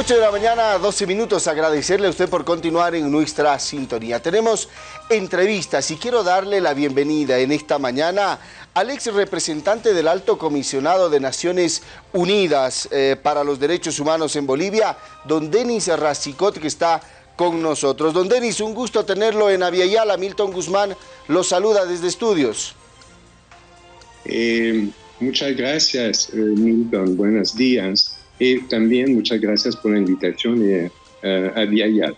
8 de la mañana, 12 minutos. Agradecerle a usted por continuar en nuestra sintonía. Tenemos entrevistas y quiero darle la bienvenida en esta mañana al ex representante del Alto Comisionado de Naciones Unidas eh, para los Derechos Humanos en Bolivia, don Denis Racicot, que está con nosotros. Don Denis, un gusto tenerlo en Aviala. Milton Guzmán lo saluda desde estudios. Eh, muchas gracias, eh, Milton. Buenos días. Y también muchas gracias por la invitación eh, a Viayal.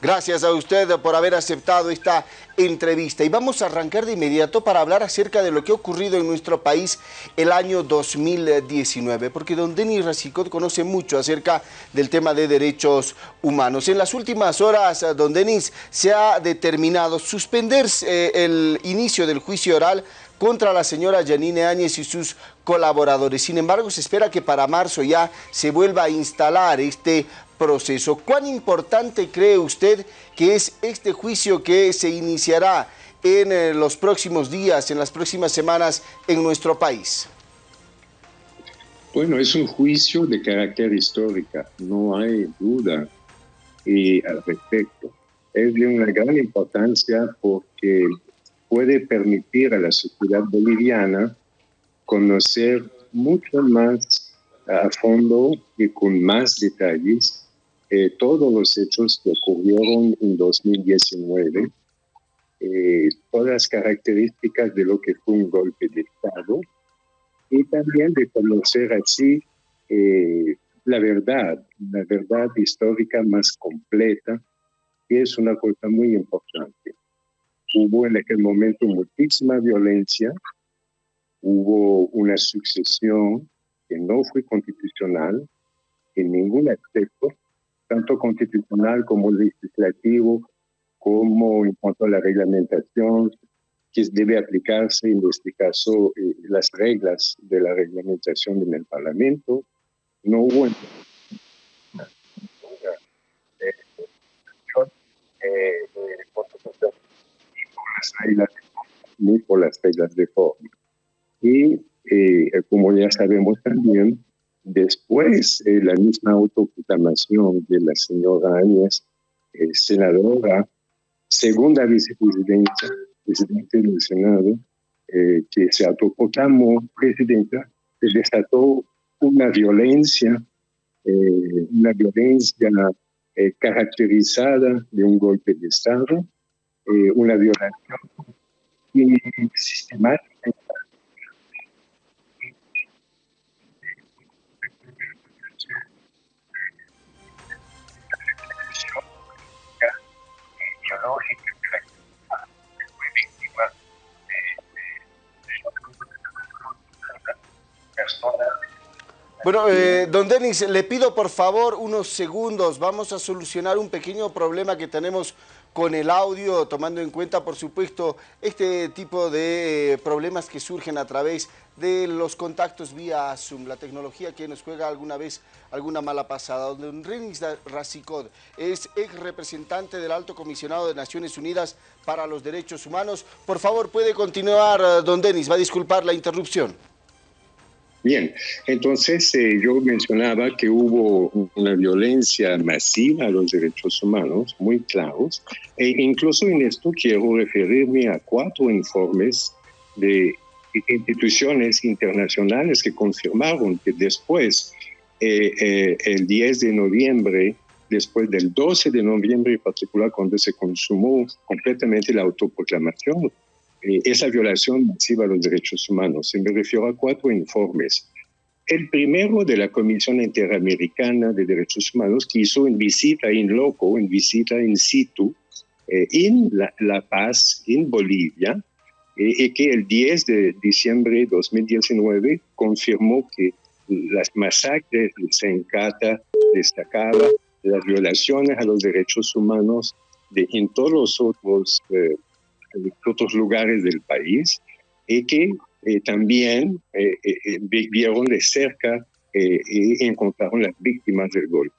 Gracias a usted por haber aceptado esta entrevista. Y vamos a arrancar de inmediato para hablar acerca de lo que ha ocurrido en nuestro país el año 2019, porque don Denis Racicot conoce mucho acerca del tema de derechos humanos. En las últimas horas, don Denis, se ha determinado suspender eh, el inicio del juicio oral contra la señora Janine Áñez y sus colaboradores. Sin embargo, se espera que para marzo ya se vuelva a instalar este proceso. ¿Cuán importante cree usted que es este juicio que se iniciará en eh, los próximos días, en las próximas semanas en nuestro país? Bueno, es un juicio de carácter histórico, no hay duda y al respecto. Es de una gran importancia porque puede permitir a la sociedad boliviana conocer mucho más a fondo y con más detalles eh, todos los hechos que ocurrieron en 2019, eh, todas las características de lo que fue un golpe de Estado y también de conocer así eh, la verdad, la verdad histórica más completa, que es una cosa muy importante. Hubo en aquel momento muchísima violencia, hubo una sucesión que no fue constitucional en ningún aspecto, tanto constitucional como legislativo, como en cuanto a la reglamentación que debe aplicarse, en este caso, eh, las reglas de la reglamentación en el Parlamento. No hubo eh, reglas ni por las de forma. Y eh, como ya sabemos también, después eh, la misma autoproclamación de la señora Áñez, eh, senadora, segunda vicepresidenta, presidente del Senado, que se autoproclamó presidenta, se desató una violencia, una violencia caracterizada de un golpe de Estado, eh, una violación sistemática bueno, eh, don Denis, le pido por favor unos segundos. Vamos a solucionar un pequeño problema que tenemos con el audio, tomando en cuenta, por supuesto, este tipo de eh, problemas que surgen a través de los contactos vía Zoom, la tecnología que nos juega alguna vez alguna mala pasada. Don Denis Racicod es ex representante del Alto Comisionado de Naciones Unidas para los Derechos Humanos. Por favor, puede continuar, eh, don Denis, va a disculpar la interrupción. Bien, entonces eh, yo mencionaba que hubo una violencia masiva a los derechos humanos, muy claros, e incluso en esto quiero referirme a cuatro informes de instituciones internacionales que confirmaron que después, eh, eh, el 10 de noviembre, después del 12 de noviembre en particular, cuando se consumó completamente la autoproclamación, esa violación masiva de los derechos humanos. Y me refiero a cuatro informes. El primero de la Comisión Interamericana de Derechos Humanos, que hizo en visita in loco, en visita in situ, eh, en la, Paz, en Bolivia, eh, y que el 10 de diciembre de 2019 confirmó que las masacres de Sencata destacaba las violaciones a los derechos humanos en todos los otros de otros lugares del país y que eh, también eh, eh, vieron de cerca y encontraron las víctimas del golpe.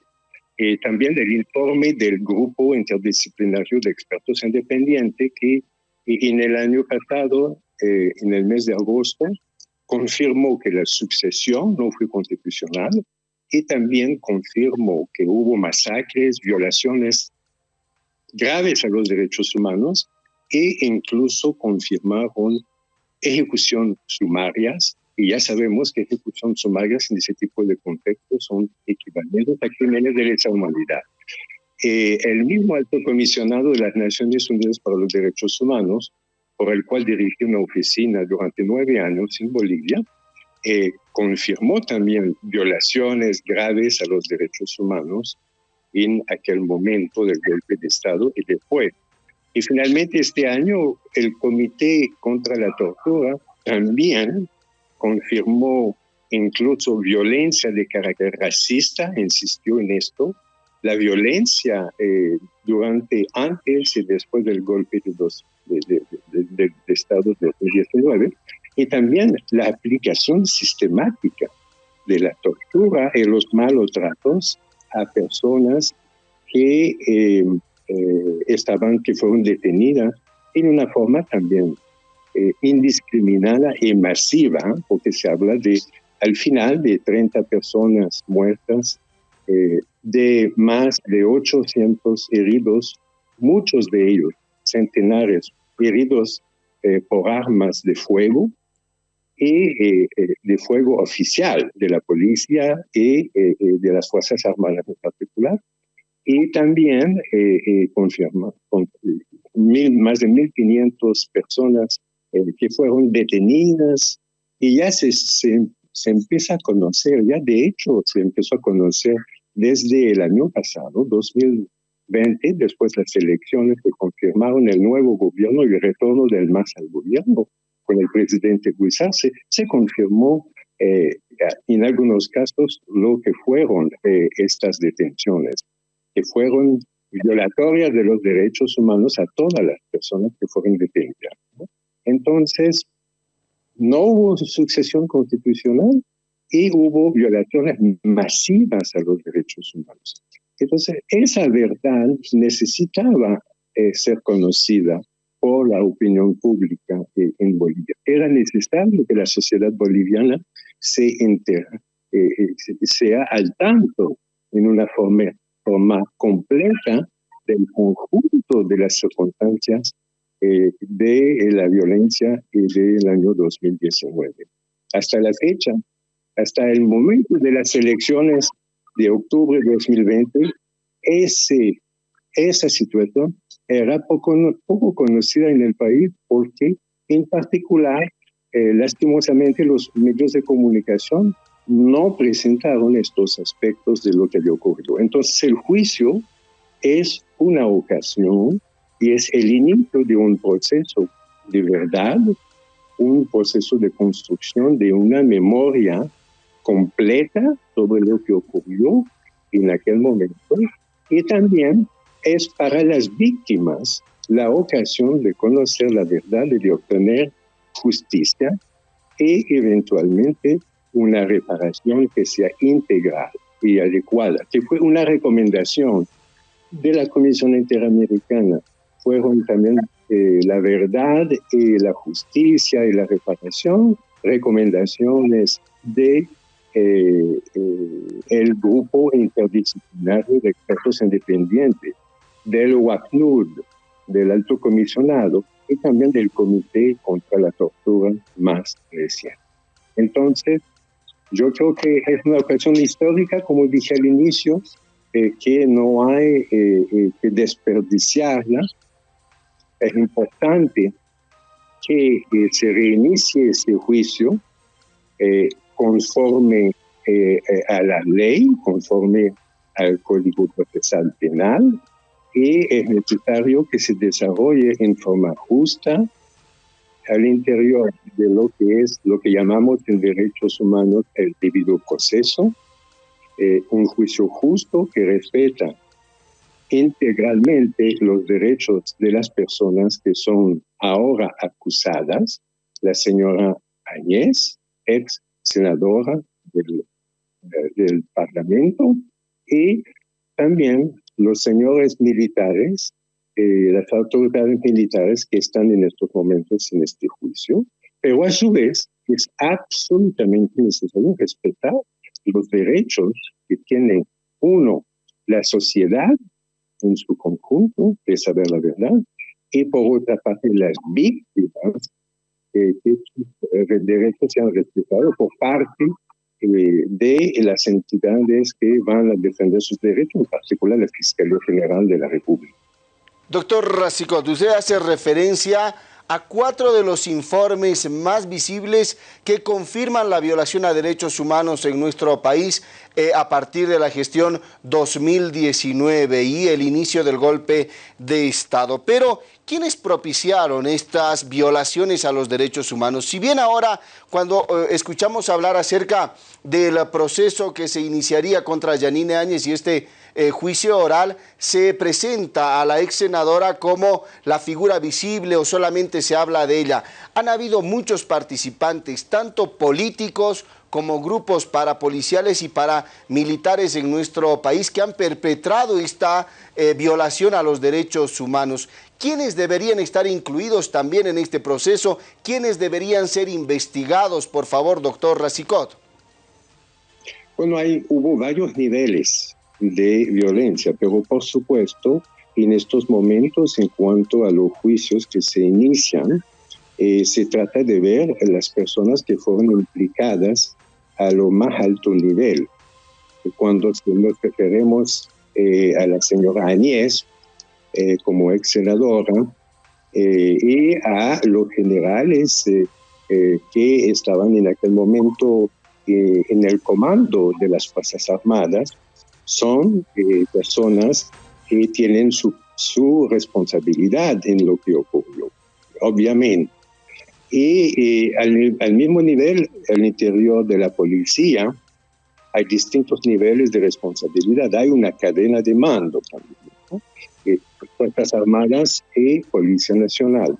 también el informe del grupo interdisciplinario de expertos independientes que en el año pasado, en el mes de agosto, confirmó que la sucesión no fue constitucional y también confirmó que hubo masacres, violaciones graves a los derechos humanos e incluso confirmaron ejecución sumarias y ya sabemos que ejecución sumarias en ese tipo de contextos son equivalentes a crímenes de lesa humanidad. Eh, el mismo alto comisionado de las Naciones Unidas para los Derechos Humanos, por el cual dirigí una oficina durante nueve años en Bolivia, eh, confirmó también violaciones graves a los derechos humanos en aquel momento del golpe de Estado y después. Y finalmente este año el Comité contra la Tortura también confirmó incluso violencia de carácter racista, insistió en esto, la violencia eh, durante, antes y después del golpe de, dos, de, de, Estado de 2019, y también la aplicación sistemática de la tortura y los malos tratos a personas que eh, eh, estaban, que fueron detenidas en una forma también eh, indiscriminada y masiva, porque se habla de, al final, de 30 personas muertas, de más de 800 heridos, muchos de ellos, centenares, heridos por armas de fuego, y de fuego oficial de la policía y de las Fuerzas Armadas en particular, y también eh, eh, confirma con, mil, más de 1.500 personas eh, que fueron detenidas y ya se, se, se, empieza a conocer, ya de hecho se empezó a conocer desde el año pasado, 2020, después las elecciones que confirmaron el nuevo gobierno y el retorno del MAS al gobierno con el presidente Guisarse, se confirmó eh, en algunos casos lo que fueron eh, estas detenciones que fueron violatorias de los derechos humanos a todas las personas que fueron detenidas. Entonces, no hubo sucesión constitucional y hubo violaciones masivas a los derechos humanos. Entonces, esa verdad necesitaba eh, ser conocida por la opinión pública eh, en Bolivia. Era necesario que la sociedad boliviana se entera, eh, sea al tanto en una forma completa del conjunto de las circunstancias eh, de la violencia del año 2019. Hasta la fecha, hasta el momento de las elecciones de octubre de 2020, ese, esa situación era poco, poco conocida en el país porque en particular, eh, lastimosamente, los medios de comunicación no presentaron estos aspectos de lo que había ocurrido. Entonces el juicio es una ocasión y es el inicio de un proceso de verdad, un proceso de construcción de una memoria completa sobre lo que ocurrió en aquel momento y también es para las víctimas la ocasión de conocer la verdad y de obtener justicia y eventualmente una reparación que sea integral y adecuada, que fue una recomendación de la Comisión Interamericana. Fueron también eh, la verdad y la justicia y la reparación, recomendaciones de eh, eh, el grupo interdisciplinario de expertos independientes, del WACNUD, del alto comisionado y también del Comité contra la Tortura más reciente. Entonces, yo creo que es una ocasión histórica, como dije al inicio, eh, que no hay eh, eh, que desperdiciarla. Es importante que se reinicie ese juicio conforme a la ley, conforme al Código Procesal Penal, y es necesario que se desarrolle en forma justa, al interior de lo que es lo que llamamos en derechos humanos el debido proceso, eh, un juicio justo que respeta integralmente los derechos de las personas que son ahora acusadas, la señora Añez, ex senadora del, eh, del Parlamento, y también los señores militares eh, las autoridades militares que están en estos momentos en este juicio, pero a su vez es absolutamente necesario respetar los derechos que tiene uno, la sociedad en su conjunto, de saber la verdad, y por otra parte las víctimas, eh, que sus derechos sean respetados por parte eh, de las entidades que van a defender sus derechos, en particular la Fiscalía General de la República. Doctor Racicot, usted hace referencia a cuatro de los informes más visibles que confirman la violación a derechos humanos en nuestro país eh, a partir de la gestión 2019 y el inicio del golpe de Estado. Pero, ¿quiénes propiciaron estas violaciones a los derechos humanos? Si bien ahora, cuando eh, escuchamos hablar acerca del proceso que se iniciaría contra Yanine Áñez y este eh, juicio oral se presenta a la ex senadora como la figura visible o solamente se habla de ella. Han habido muchos participantes, tanto políticos como grupos parapoliciales y paramilitares en nuestro país que han perpetrado esta eh, violación a los derechos humanos. ¿Quiénes deberían estar incluidos también en este proceso? ¿Quiénes deberían ser investigados, por favor, doctor Racicot? Bueno, hay, hubo varios niveles de violencia, pero por supuesto, en estos momentos, en cuanto a los juicios que se inician, eh, se trata de ver las personas que fueron implicadas a lo más alto nivel. Cuando nos referimos eh, a la señora Añez eh, como ex senadora y a los generales que estaban en aquel momento en el comando de las Fuerzas Armadas, son eh, personas que tienen su, su, responsabilidad en lo que ocurrió, obviamente. Y eh, al, al, mismo nivel, al interior de la policía, hay distintos niveles de responsabilidad. Hay una cadena de mando también, ¿no? Eh, Fuerzas Armadas y Policía Nacional.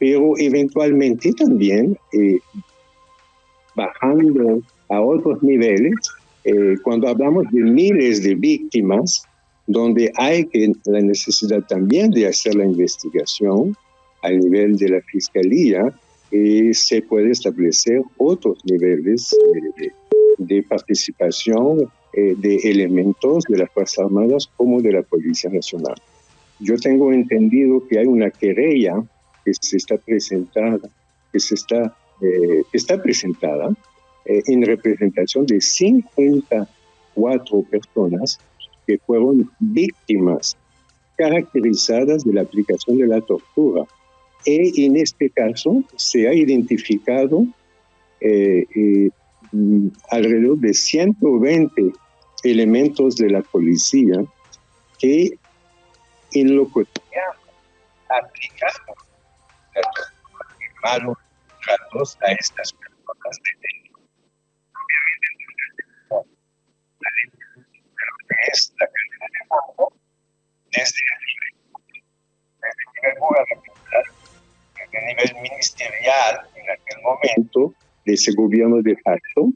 Pero eventualmente también, bajando a otros niveles, eh, cuando hablamos de miles de víctimas, donde hay que, la necesidad también de hacer la investigación a nivel de la fiscalía, eh, se puede establecer otros niveles de, participación eh, de elementos de las Fuerzas Armadas como de la Policía Nacional. Yo tengo entendido que hay una querella que se está presentada, que se está, está presentada eh, en representación de 54 personas que fueron víctimas caracterizadas de la aplicación de la tortura. Y en este caso se ha identificado eh, eh, alrededor de 120 elementos de la policía que en lo cotidiano aplicaron malos tratos a estas personas es la calidad de fondo desde el nivel, gubernamental, el nivel ministerial en aquel momento de ese gobierno de facto,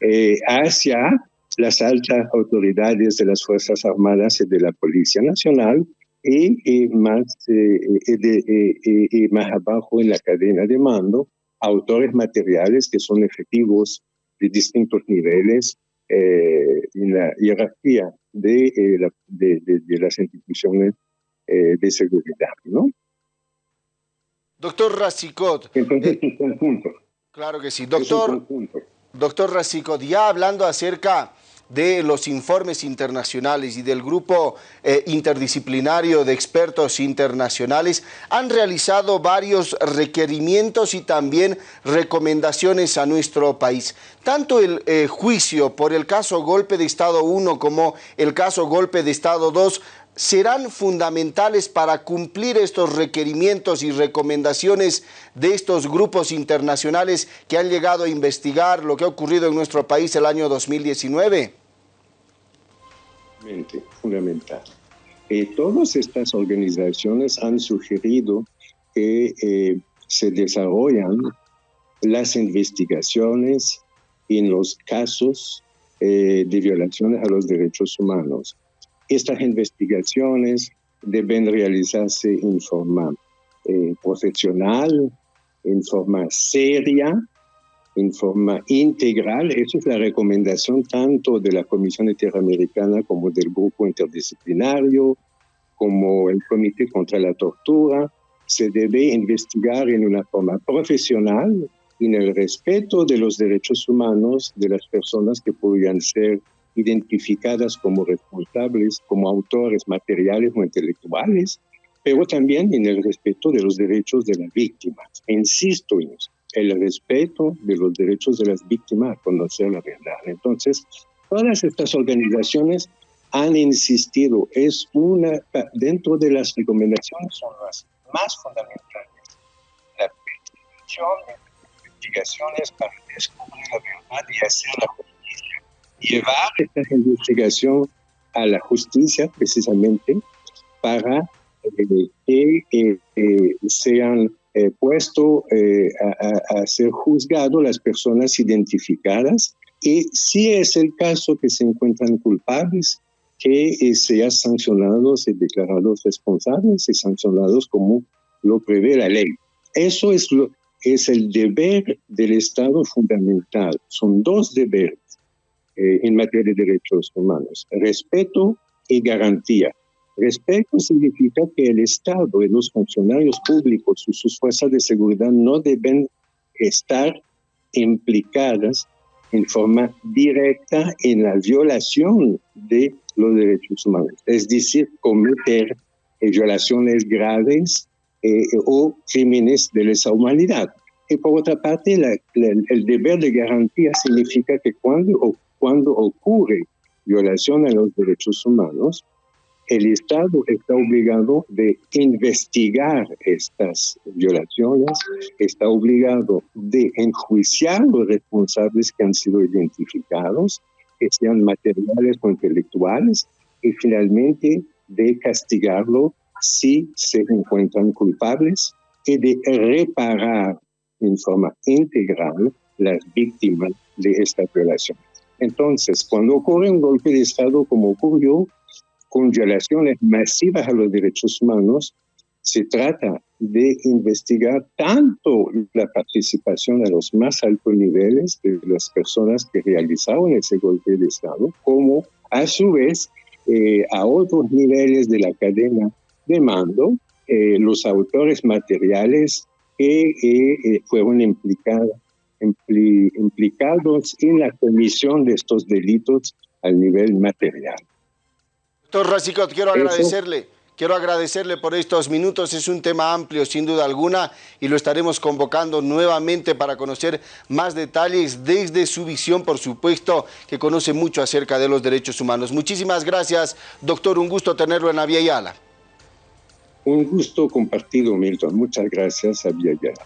eh, hacia las altas autoridades de las Fuerzas Armadas y de la Policía Nacional y, más, eh, de, más abajo en la cadena de mando, autores materiales que son efectivos de distintos niveles eh, en la jerarquía de, eh, de, las instituciones eh, de seguridad, ¿no? Doctor Racicot. Entonces, es un conjunto. Claro que sí. Doctor, doctor Racicot, ya hablando acerca de los informes internacionales y del grupo eh, interdisciplinario de expertos internacionales han realizado varios requerimientos y también recomendaciones a nuestro país. Tanto el eh, juicio por el caso Golpe de Estado 1 como el caso Golpe de Estado 2 serán fundamentales para cumplir estos requerimientos y recomendaciones de estos grupos internacionales que han llegado a investigar lo que ha ocurrido en nuestro país el año 2019? Fundamental. Eh, todas estas organizaciones han sugerido que eh, se desarrollan las investigaciones en los casos eh, de violaciones a los derechos humanos estas investigaciones deben realizarse en forma eh, profesional, en forma seria en forma integral. Eso es la recomendación tanto de la Comisión Interamericana como del Grupo Interdisciplinario, como el Comité contra la Tortura. Se debe investigar en una forma profesional, en el respeto de los derechos humanos de las personas que podrían ser identificadas como responsables, como autores materiales o intelectuales, pero también en el respeto de los derechos de las víctimas. Insisto en eso el respeto de los derechos de las víctimas a conocer la verdad. Entonces, todas estas organizaciones han insistido, es una, dentro de las recomendaciones son las más fundamentales, la de investigaciones para descubrir la verdad y hacer la justicia. Llevar esta investigación a la justicia precisamente para eh, que eh, eh, sean eh, puesto eh, a, ser juzgado las personas identificadas y si es el caso que se encuentran culpables, que eh, sean sancionados y declarados responsables y sancionados como lo prevé la ley. Eso es, lo, es el deber del Estado fundamental. Son dos deberes en materia de derechos humanos, respeto y garantía. Respeto significa que el Estado y los funcionarios públicos y sus fuerzas de seguridad no deben estar implicadas en forma directa en la violación de los derechos humanos, es decir, cometer eh, violaciones graves eh, o crímenes de lesa humanidad. Y por otra parte, el deber de garantía significa que cuando, cuando ocurre violación a los derechos humanos, el Estado está obligado de investigar estas violaciones, está obligado de enjuiciar los responsables que han sido identificados, que sean materiales o intelectuales, y finalmente de castigarlo si se encuentran culpables y de reparar en forma integral las víctimas de esta violación. Entonces, cuando ocurre un golpe de Estado como ocurrió, con violaciones masivas a los derechos humanos, se trata de investigar tanto la participación a los más altos niveles de las personas que realizaron ese golpe de Estado, como a su vez eh, a otros niveles de la cadena de mando, eh, los autores materiales que eh, fueron implicados, implicados en la comisión de estos delitos al nivel material. Doctor Racicot, quiero agradecerle. Quiero agradecerle por estos minutos, es un tema amplio sin duda alguna y lo estaremos convocando nuevamente para conocer más detalles desde su visión, por supuesto, que conoce mucho acerca de los derechos humanos. Muchísimas gracias, doctor, un gusto tenerlo en Avia Yala. Un gusto compartido, Milton. Muchas gracias, Avia Yala.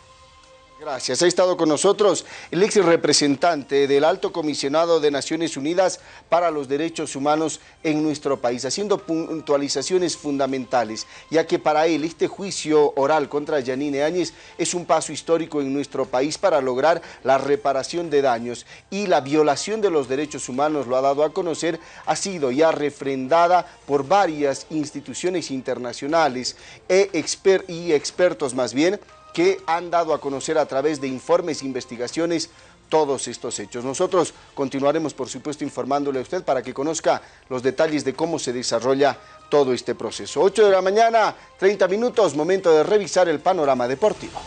Gracias. Ha estado con nosotros el ex representante del Alto Comisionado de Naciones Unidas para los Derechos Humanos en nuestro país, haciendo puntualizaciones fundamentales, ya que para él este juicio oral contra Yanine Áñez es un paso histórico en nuestro país para lograr la reparación de daños y la violación de los derechos humanos, lo ha dado a conocer, ha sido ya refrendada por varias instituciones internacionales e y expertos más bien, que han dado a conocer a través de informes e investigaciones todos estos hechos. Nosotros continuaremos, por supuesto, informándole a usted para que conozca los detalles de cómo se desarrolla todo este proceso. 8 de la mañana, 30 minutos, momento de revisar el panorama deportivo.